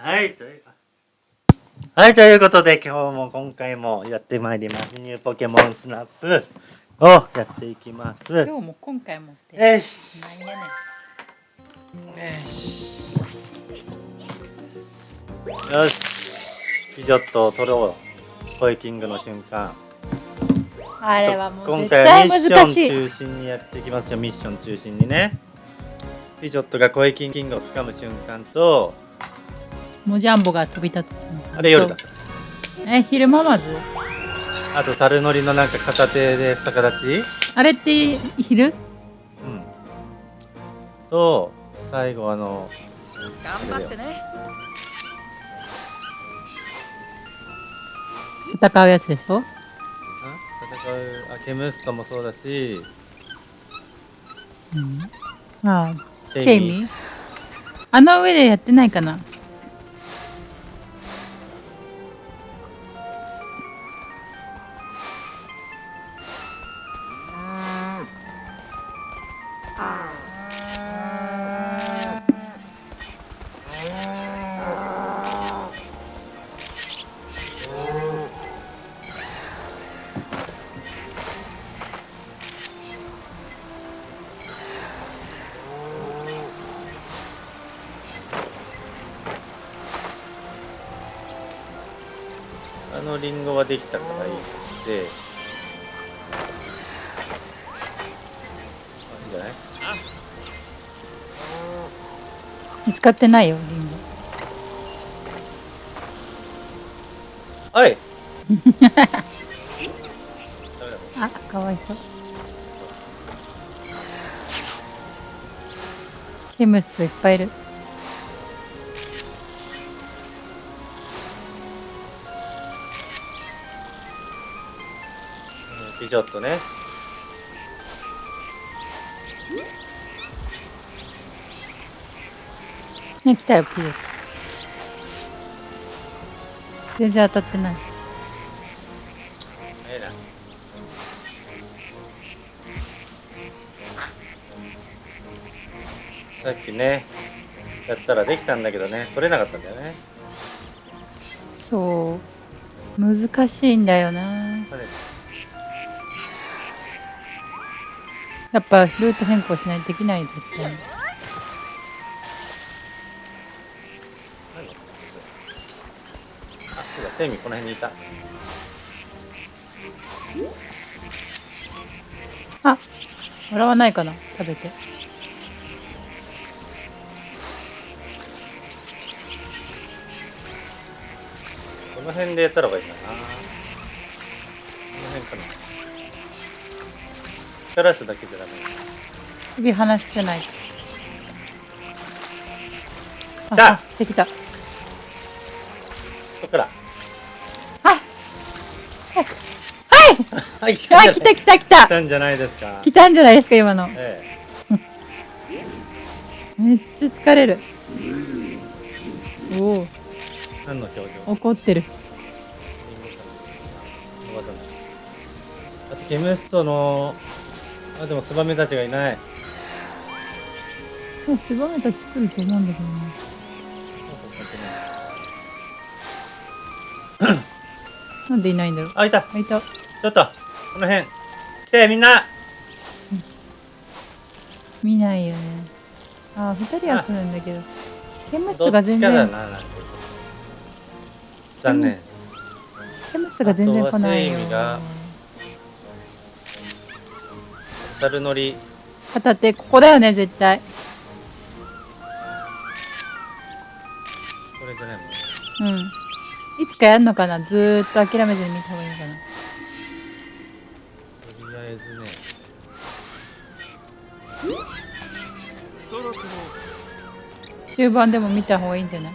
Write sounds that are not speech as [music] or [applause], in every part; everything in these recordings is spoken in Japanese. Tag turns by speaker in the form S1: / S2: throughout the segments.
S1: はい。というはいということで今日も今回もやってまいります。ニューポケモンスナップをやっていきます。
S2: 今日も今回もって
S1: よし。
S2: なんやねん。
S1: よし。よし。ピジョットを取ろう。コイキングの瞬間。
S2: あれはもう
S1: 今回はミッション中心にやっていきますよ。ミッション中心にね。ピジョットがコイキングを掴む瞬間と
S2: モジャンボが飛び立つ
S1: あれ夜だ。
S2: え昼間まず？
S1: あと猿乗りのなんか片手で逆立ち？
S2: あれって昼？
S1: うん。と最後あの
S3: 頑張ってね。
S2: 戦うやつでしょ？
S1: あ戦うあケムストもそうだし。
S2: うん。ああシェイミー。あの上でやってないかな？
S1: のリンゴはできたからいいとしてあいいんじゃない？
S2: 見つかってないよリンゴ。
S1: おい！[laughs]
S2: あかわいそう。ケムスいっぱいいる
S1: うんピジョットね。
S2: ね来たよピル。全然当たってない。
S1: ええな。さっきねやったらできたんだけどね取れなかったんだよね。
S2: そう。難しいんだよな。
S1: 取れ
S2: やっぱルート変更しないとできない絶対
S1: 何あそうだセミこの辺にいた。
S2: あ笑わないかな。食べて。
S1: この辺でやったらばいいんだな。この辺かな。力すだけじゃダメ。
S2: 首離せない。あ
S1: 来た。
S2: あできた。
S1: ここから。
S2: あ
S1: はい。来 [laughs]
S2: あ来た来た来た。
S1: 来たんじゃないですか。
S2: 来たんじゃないですか今の。
S1: え
S2: めっちゃ疲れる。おお。
S1: え何の表情？
S2: 怒ってる。
S1: あとケムストのあでもツバメたちがいない。
S2: スバメたち来ると思うんだけどね。[coughs] なんでいないんだろう。
S1: あいた。
S2: あいた。
S1: ちょっとこの辺。来てみんな。
S2: 見ないよね。あ二人は来るんだけど。ケムスが全然。
S1: 残念。
S2: ケムスが全然来ないよ
S1: 猿乗り
S2: 片手ここだよね絶対。
S1: これじゃないもんね。
S2: うん。いつかやるのかな？ずーっと諦めずに見た方がいいのかな？
S1: とりあえずね。
S3: そろそろ
S2: 終盤でも見た方がいいんじゃない？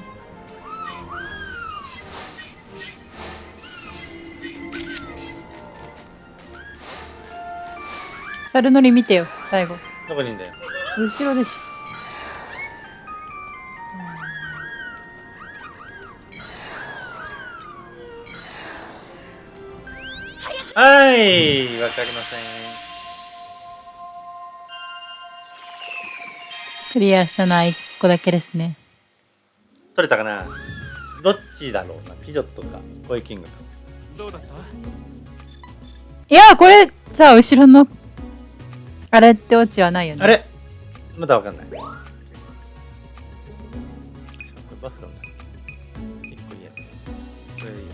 S2: 猿乗り見てよ最後。
S1: どこにいんだよ？
S2: 後ろでしょ
S1: はいわかりません。
S2: クリアしたのは1個だけですね。
S1: 取れたかな？どっちだろうな？ピジョットか？コイキングか？
S3: どうだった？
S2: いやこれさ後ろのあれってオチはないよね。
S1: あれ？まだわかんない。これバフロンだ。一個言え。これいいよ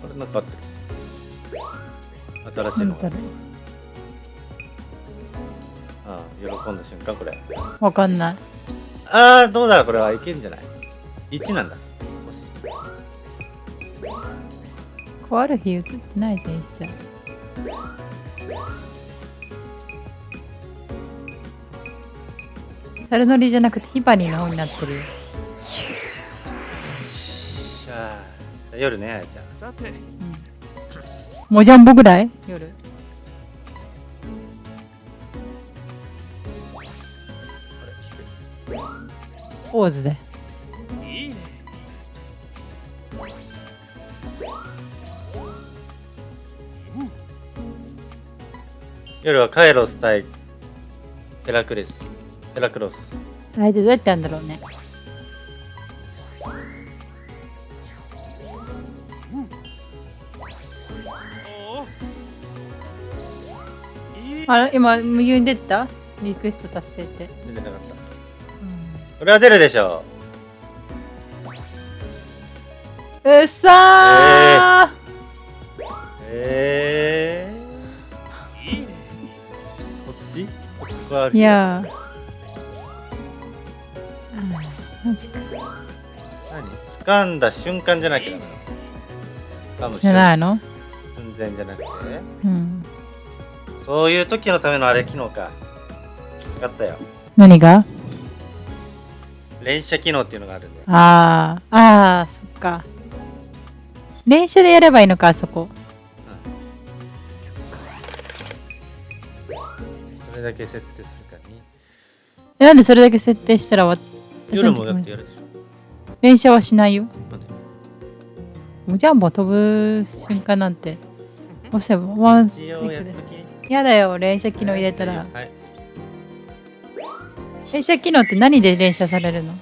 S1: これなんかあってる新しいの。がああ喜んだ瞬間これ。
S2: うわかんない。
S1: ああどうだこれはいけんじゃない？1なんだもし
S2: こうある日映ってないじゃん一切。サルノリじゃなくてヒバニーの方になってるよ。
S1: しゃあじゃあ夜ねあやちゃん。
S3: さて。
S2: モジャンボぐらい？夜。ポーズで
S1: 夜はカイロス対ヘラクレス。ヘラクロス。
S2: 相手どうやってやるんだろうね。あれ今右に出てた？リクエスト達成って、
S1: 出てなかった。これは出るでしょ
S2: うっさ
S1: えー、
S3: いいね。
S1: こっち？こっちはあ
S2: ー
S1: る
S2: いやー。あーマジか。
S1: 何？掴んだ瞬間じゃなきゃダメなの？
S2: じゃないの？
S1: 寸前じゃなくて？
S2: うん。
S1: そういう時のためのあれ機能か。分かったよ。
S2: 何が？
S1: 連射機能っていうのがあるんだよ。
S2: あー。あーそっか練習でやればいいのかあそこ。そ
S1: れだけ設定するか
S2: なんでそれだけ設定したらわ私
S1: 夜も
S2: の時も
S1: だってやるでしょ。
S2: 連射はしないよ。
S1: なん。で
S2: もうじゃあもう飛ぶ瞬間なんて押せばワン
S1: 一応や
S2: だよ連射機能入れたら。
S1: はい。
S2: 連射機能って何で連射されるの？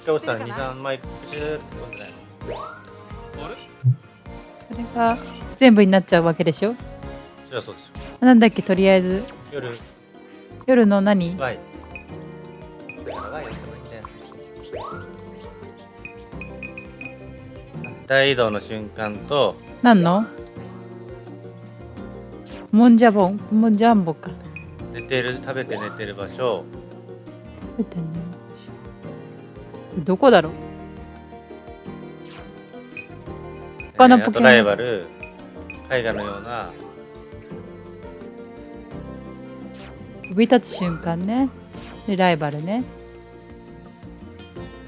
S1: 一回押したら23枚プシューって飛んでない
S3: あれ
S2: それが全部になっちゃうわけでしょ？
S1: そりゃそうでしょ
S2: なんだっけとりあえず？
S1: 夜。
S2: 夜の何？
S1: ワイだからワイ押せばいいんだよ大移動の瞬間と。
S2: 何の？モンジャボンモンジャンボか。
S1: 寝てる食べて寝てる場所。
S2: 食べてねどこだろう？他のポケモン。
S1: ライバル絵画のような。
S2: 飛び立つ瞬間ね。でライバルね。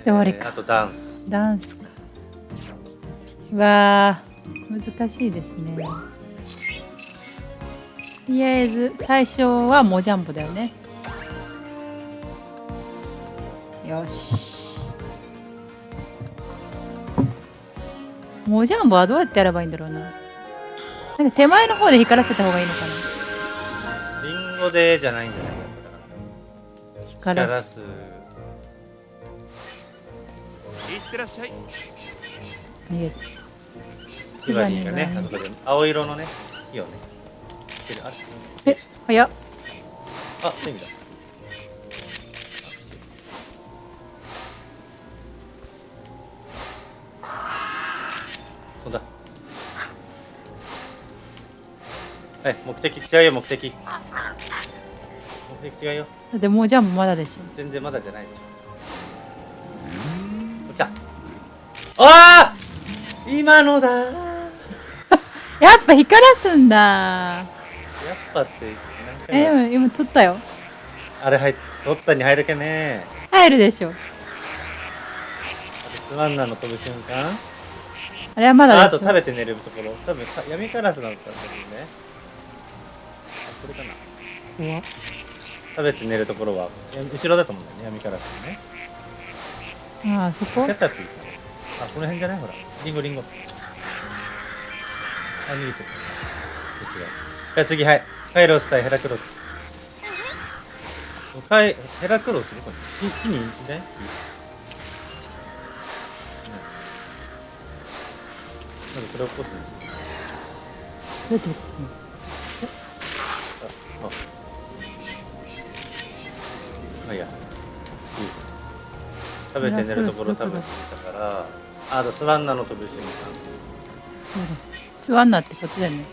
S2: で終わりか。
S1: えーあとダンス。
S2: ダンスか。うわー。難しいですね。とりあえず最初はモジャンボだよね。よしモジャンボはどうやってやればいいんだろうな。なんか手前の方で光らせた方がいいのかな。
S1: リンゴでじゃないんじゃない？か
S2: 光
S1: 光
S2: らす。
S3: いってらっしゃい
S2: 逃げ
S1: ヒバリーがね。
S2: ヒバリーがね。
S1: あそこで青色のね火をね。
S2: え早っ。
S1: あそういう意味だそうだはい目的違うよ目的。目的違うよ。
S2: だってモジャンボまだでしょ。
S1: 全然まだじゃないでしょ。来た。ああ今のだやっ [laughs]
S2: やっぱ光らすんだ。
S1: ぱって何回も。
S2: え今撮ったよ。
S1: あれ入っ取ったに入るけね
S2: 入るでしょ。
S1: あとスワンナーの飛ぶ瞬間
S2: あれはまだ
S1: ああと食べて寝るところ。多分か闇カラスだったんだけどね。あこれかな。食べて寝るところはや後ろだと思うんだよね。闇カラスのね。
S2: ああそこ？
S1: あこの辺じゃない？ほら。リンゴリンゴ。あ逃げちゃった。違うじゃあ次はい。カイロス対ヘラクロス。ヘラクロス？どこに？木木にいない？木うんこれを起こす
S2: どうやって起こすの
S1: ああまあいいや。いい。食べて寝るところ食べてたから。あスワンナの飛ぶ瞬間
S2: そうだ。座んなってこっちだよね。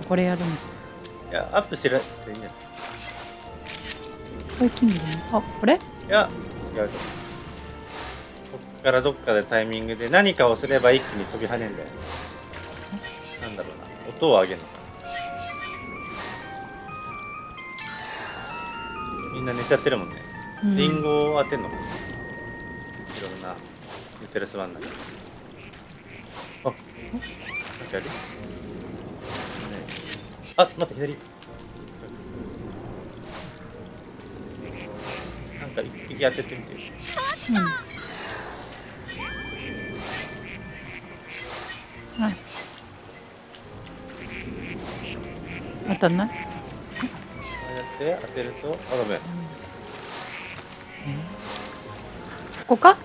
S1: うん。
S2: これやるの。
S1: いやアップしらっていいんじゃない
S2: これキングだね。あこれ？
S1: いや違うと思うからどっかでタイミングで何かをすれば一気に飛び跳ねんだよなんだろうな。音を上げるのか。なみんな寝ちゃってるもんね、
S2: うん。
S1: リンゴを当てんのか。ないろんな寝てるスワンだあなんかやる、ね、あ待って左。なんか一匹当ててみて。
S2: うん当たんない
S1: こうやって当てるとあごめん
S2: ここか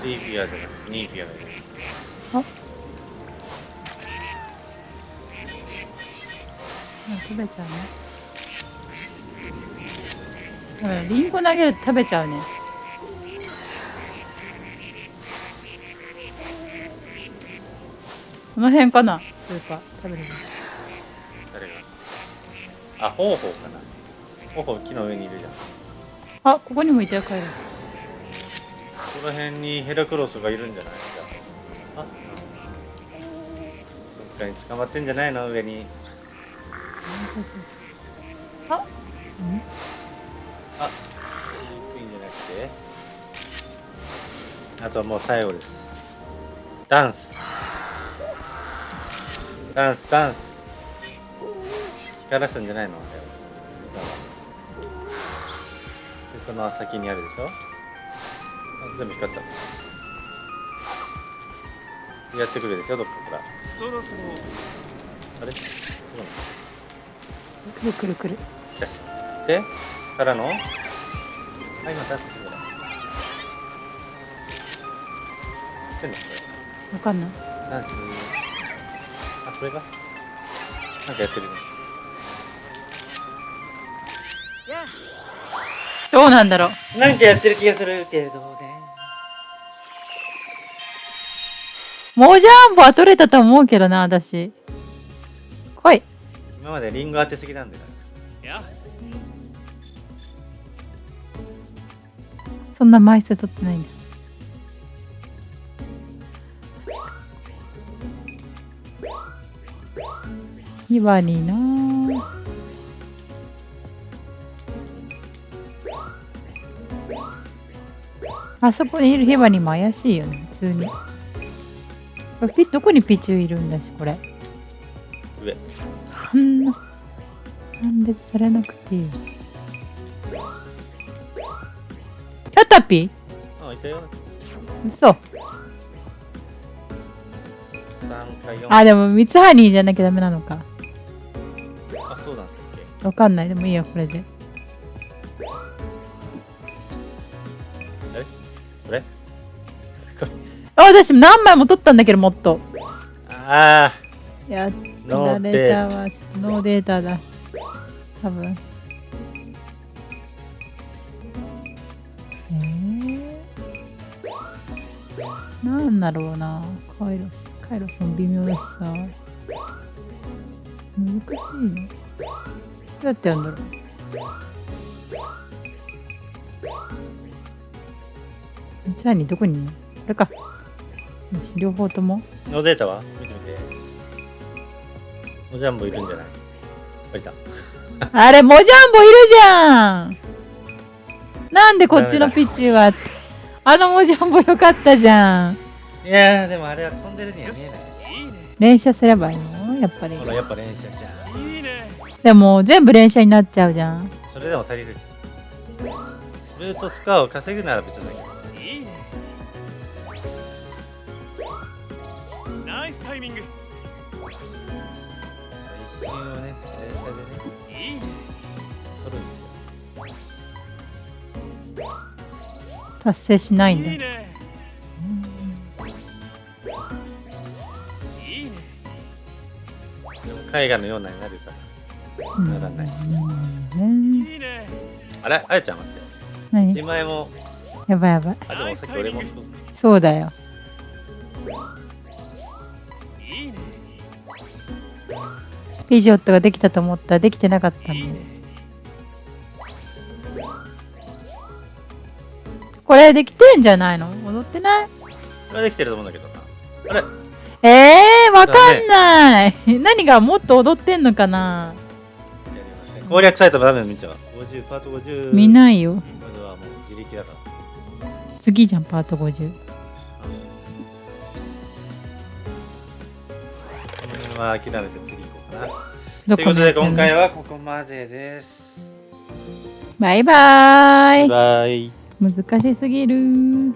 S1: スリーフィアじゃなくてニーフィアがいる
S2: ああ食べちゃうねうんリンゴ投げると食べちゃうねこの辺かな？それか食べるの
S1: 誰が？あホウホウかな。ホウホウ木の上にいるじゃん。こ
S2: あここにもいたよカイロス
S1: の辺にヘラクロスがいるんじゃない？じゃあ。あどっかに捕まってんじゃないの？上に。
S2: あうん？
S1: あいいんじゃなくて。あとはもう最後です。ダンスダンスダンス。光らすんじゃないの？でその先にあるでしょ？あ全部光った。やってくるでしょ？どっかから。
S3: そろそろ
S1: あれ？そうなの？
S2: くるくるくる。
S1: でからの？あ今ダンスしてるしてんのこ
S2: わかんない。
S1: れダンスあこれがなんかやってるね。
S2: どうなんだろう。
S1: なんかやってる気がするけどね。
S2: モジャンボは取れたと思うけどな私。来い。
S1: 今までリンゴ当てすぎなんだよ
S3: や。
S2: そんな枚数取ってないんだヒバニな。あそこにいるヒバニも怪しいよね。普通に。これピどこにピチューいるんだしこれ。
S1: 上。
S2: そんな判別されなくていい。よラタピ？
S1: あいたよ。
S2: 嘘。
S1: 3か4
S2: あでもミツハニーじゃなきゃダメなのかわかんない。でもいいよこれで。
S1: これ？
S2: あ [laughs] 私何枚も取ったんだけどもっと。
S1: あ
S2: やっ
S1: ノ
S2: ら
S1: ー
S2: れたわ。ちょっとノーデータだ。多分。えー、なんだろうな。カイロスカイロスも微妙だしさ。難しいね。どうやってやるんだろう。三つにどこにいるのこれか。よし両方とも。
S1: ノーデータは？見てみて。おジャンボいるんじゃない？あいた。[laughs]
S2: あれ、モジャンボいるじゃん。なんでこっちのピッチはあのモジャンボよかったじゃん。
S1: いやーでもあれは飛んでるには見えない。
S3: ね
S2: 連射すればいいの？やっぱり。
S1: ほらやっぱ連射じゃん
S2: でも全部連射になっちゃうじゃん。
S1: それでも足りるじゃん。ルートスコアを稼ぐなら別だけど
S3: いいね。ナイスタイミング。
S1: 真をね電車でね。
S3: いいね
S1: 取るんですよ。
S2: 達成しないんだ。
S3: いいね。
S1: 絵画のようなになるならないあれあやちゃん待って。
S2: 何？
S1: 自前も？
S2: やばい。やばい
S1: あでもさっき俺も。そう
S2: だよ。ピジョットができたと思った。らできてなかったんこれできてんじゃないの？踊ってない？
S1: これはできてると思うんだけどな。あれ？
S2: えー、わかんない、何がもっと踊ってんのかな？
S1: 攻略サイトのダメの見ちゃう。50パート50
S2: 見ないよ。
S1: これはもう自力だから。
S2: 次じゃんパート50
S1: この辺は諦めて次行こうかな。
S2: ど
S1: ということで今回はここまでです。
S2: バイバーイ
S1: バイ。
S2: 難しすぎる